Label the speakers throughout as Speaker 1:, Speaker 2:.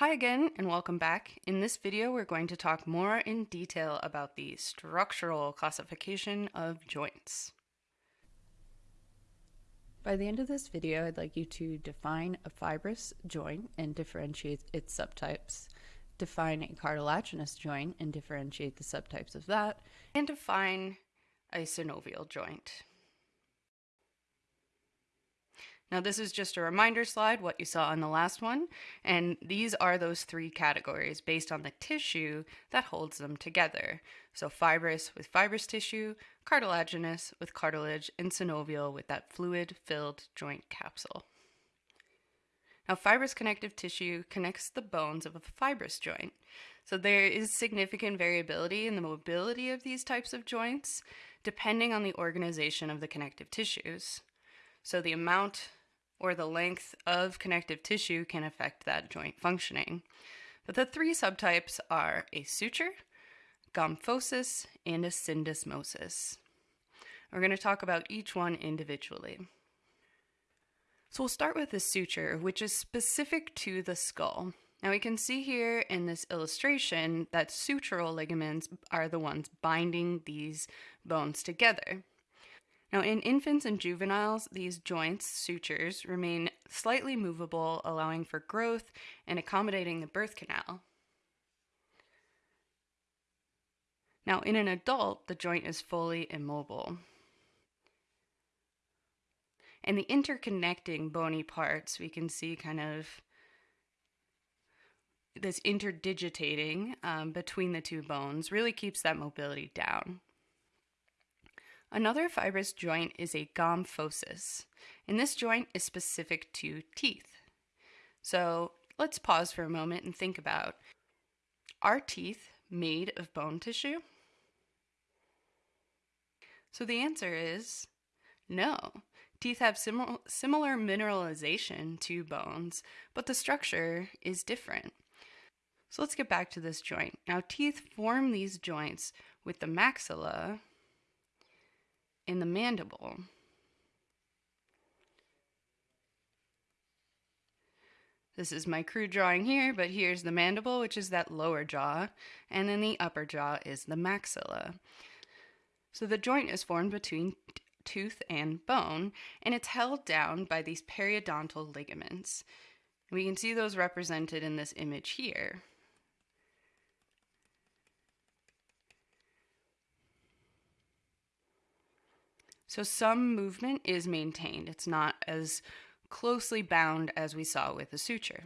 Speaker 1: Hi again and welcome back. In this video we're going to talk more in detail about the structural classification of joints. By the end of this video I'd like you to define a fibrous joint and differentiate its subtypes, define a cartilaginous joint and differentiate the subtypes of that, and define a synovial joint. Now this is just a reminder slide, what you saw on the last one, and these are those three categories based on the tissue that holds them together. So fibrous with fibrous tissue, cartilaginous with cartilage, and synovial with that fluid-filled joint capsule. Now fibrous connective tissue connects the bones of a fibrous joint. So there is significant variability in the mobility of these types of joints depending on the organization of the connective tissues. So the amount or the length of connective tissue can affect that joint functioning. But the three subtypes are a suture, gomphosis, and a syndesmosis. We're going to talk about each one individually. So we'll start with the suture, which is specific to the skull. Now we can see here in this illustration that sutural ligaments are the ones binding these bones together. Now, in infants and juveniles, these joints, sutures, remain slightly movable, allowing for growth and accommodating the birth canal. Now, in an adult, the joint is fully immobile. And the interconnecting bony parts, we can see kind of this interdigitating um, between the two bones really keeps that mobility down. Another fibrous joint is a gomphosis, and this joint is specific to teeth. So let's pause for a moment and think about are teeth made of bone tissue? So the answer is no. Teeth have sim similar mineralization to bones, but the structure is different. So let's get back to this joint. Now, teeth form these joints with the maxilla in the mandible. This is my crude drawing here, but here's the mandible, which is that lower jaw, and then the upper jaw is the maxilla. So the joint is formed between tooth and bone, and it's held down by these periodontal ligaments. We can see those represented in this image here. So some movement is maintained. It's not as closely bound as we saw with the suture.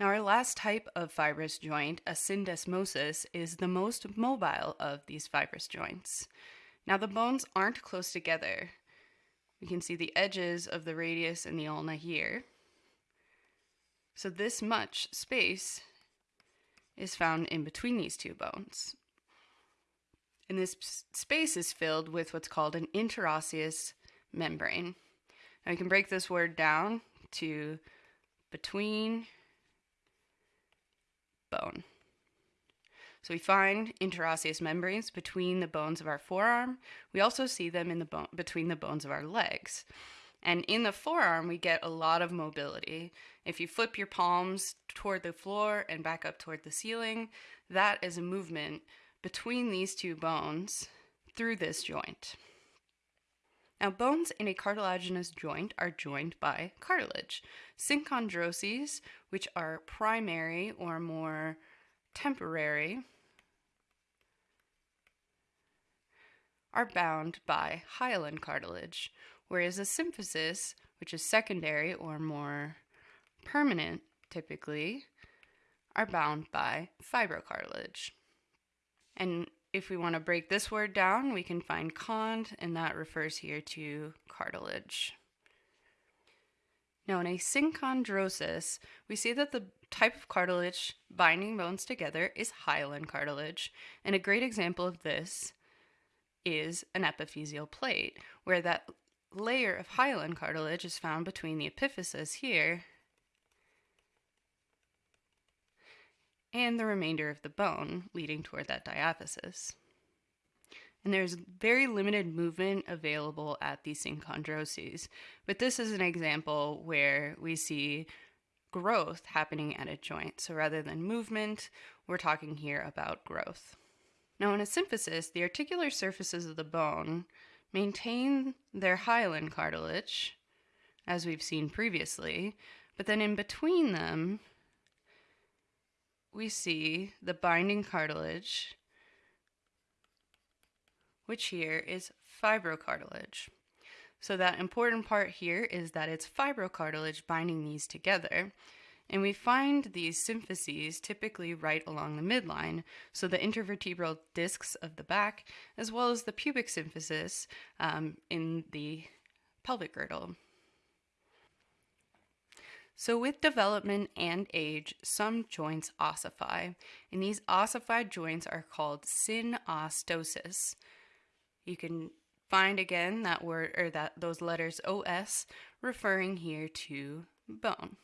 Speaker 1: Now our last type of fibrous joint, a syndesmosis, is the most mobile of these fibrous joints. Now the bones aren't close together. We can see the edges of the radius and the ulna here. So this much space is found in between these two bones and this space is filled with what's called an interosseous membrane. Now you can break this word down to between bone. So we find interosseous membranes between the bones of our forearm. We also see them in the bone between the bones of our legs. And in the forearm, we get a lot of mobility. If you flip your palms toward the floor and back up toward the ceiling, that is a movement between these two bones through this joint. Now, bones in a cartilaginous joint are joined by cartilage. Synchondroses, which are primary or more temporary, are bound by hyaline cartilage, whereas a symphysis, which is secondary or more permanent typically, are bound by fibrocartilage. And if we want to break this word down, we can find cond, and that refers here to cartilage. Now, in a synchondrosis, we see that the type of cartilage binding bones together is hyaline cartilage, and a great example of this is an epiphyseal plate, where that layer of hyaline cartilage is found between the epiphysis here and the remainder of the bone leading toward that diaphysis. And there's very limited movement available at these synchondroses, but this is an example where we see growth happening at a joint. So rather than movement, we're talking here about growth. Now, in a symphysis, the articular surfaces of the bone maintain their hyaline cartilage, as we've seen previously, but then in between them, we see the binding cartilage, which here is fibrocartilage. So that important part here is that it's fibrocartilage binding these together. And we find these symphyses typically right along the midline, so the intervertebral discs of the back, as well as the pubic symphysis um, in the pelvic girdle. So, with development and age, some joints ossify, and these ossified joints are called synostosis. You can find again that word or that those letters OS referring here to bone.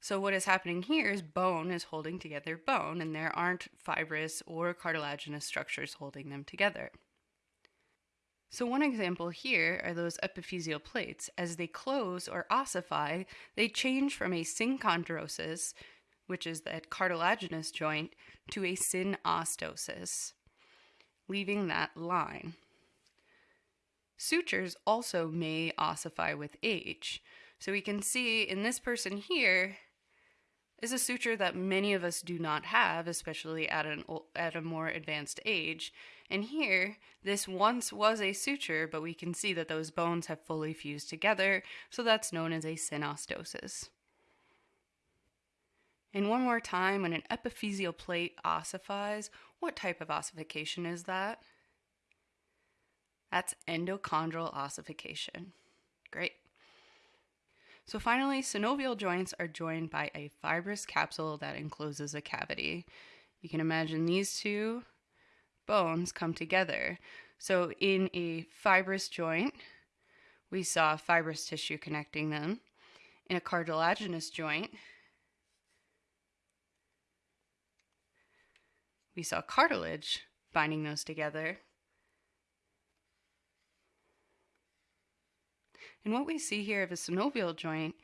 Speaker 1: So what is happening here is bone is holding together bone and there aren't fibrous or cartilaginous structures holding them together. So one example here are those epiphyseal plates. As they close or ossify, they change from a synchondrosis, which is that cartilaginous joint, to a synostosis leaving that line. Sutures also may ossify with age. So we can see in this person here is a suture that many of us do not have, especially at, an, at a more advanced age. And here, this once was a suture, but we can see that those bones have fully fused together, so that's known as a synostosis. And one more time, when an epiphyseal plate ossifies, what type of ossification is that? That's endochondral ossification. Great. So finally, synovial joints are joined by a fibrous capsule that encloses a cavity. You can imagine these two bones come together. So in a fibrous joint, we saw fibrous tissue connecting them. In a cartilaginous joint, we saw cartilage binding those together. And what we see here of a synovial joint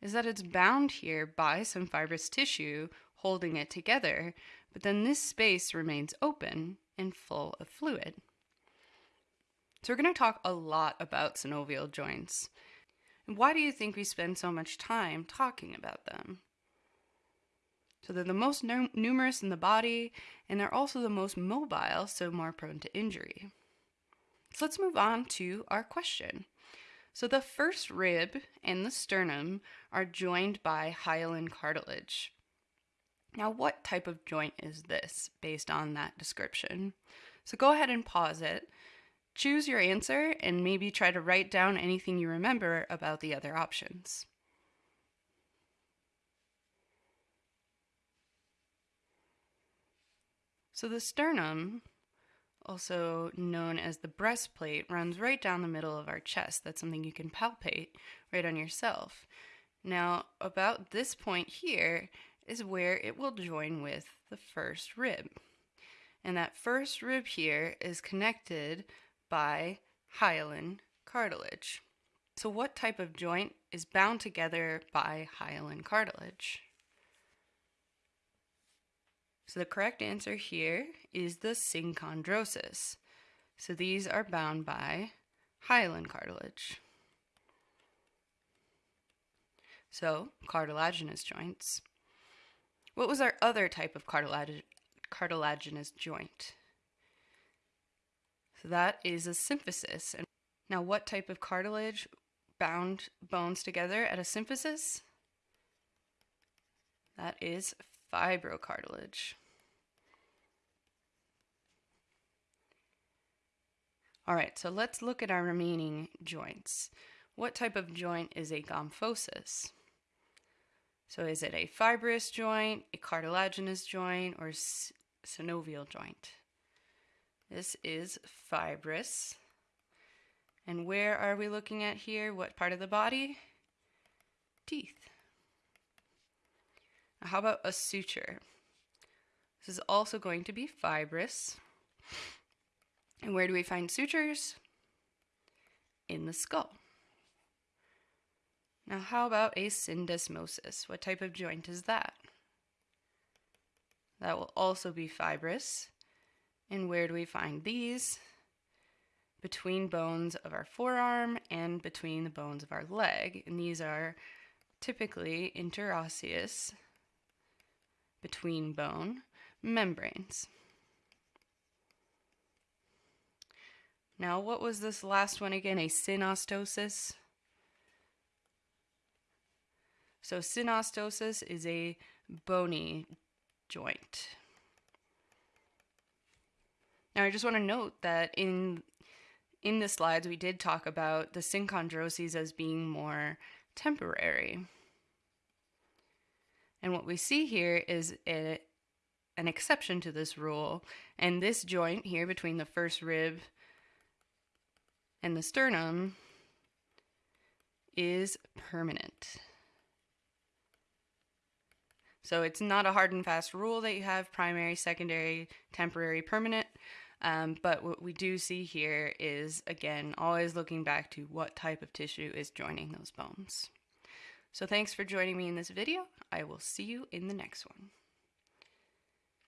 Speaker 1: is that it's bound here by some fibrous tissue holding it together, but then this space remains open and full of fluid. So we're going to talk a lot about synovial joints. And why do you think we spend so much time talking about them? So they're the most numerous in the body, and they're also the most mobile, so more prone to injury. So let's move on to our question. So the first rib and the sternum are joined by hyaline cartilage. Now, what type of joint is this based on that description? So go ahead and pause it. Choose your answer and maybe try to write down anything you remember about the other options. So the sternum, also known as the breastplate, runs right down the middle of our chest. That's something you can palpate right on yourself. Now, about this point here is where it will join with the first rib. And that first rib here is connected by hyaline cartilage. So, what type of joint is bound together by hyaline cartilage? So the correct answer here is the synchondrosis. So these are bound by hyaline cartilage. So, cartilaginous joints. What was our other type of cartilag cartilaginous joint? So that is a symphysis. And now what type of cartilage bound bones together at a symphysis? That is fibrocartilage. All right, so let's look at our remaining joints. What type of joint is a gomphosis? So is it a fibrous joint, a cartilaginous joint, or synovial joint? This is fibrous. And where are we looking at here? What part of the body? Teeth. How about a suture? This is also going to be fibrous. And where do we find sutures? In the skull. Now, how about a syndesmosis? What type of joint is that? That will also be fibrous. And where do we find these? Between bones of our forearm and between the bones of our leg. And these are typically interosseous, between bone membranes. Now, what was this last one again? A synostosis? So synostosis is a bony joint. Now I just want to note that in in the slides we did talk about the synchondroses as being more temporary. And what we see here is a, an exception to this rule. And this joint here between the first rib and the sternum is permanent. So it's not a hard and fast rule that you have primary, secondary, temporary, permanent. Um, but what we do see here is, again, always looking back to what type of tissue is joining those bones. So thanks for joining me in this video. I will see you in the next one.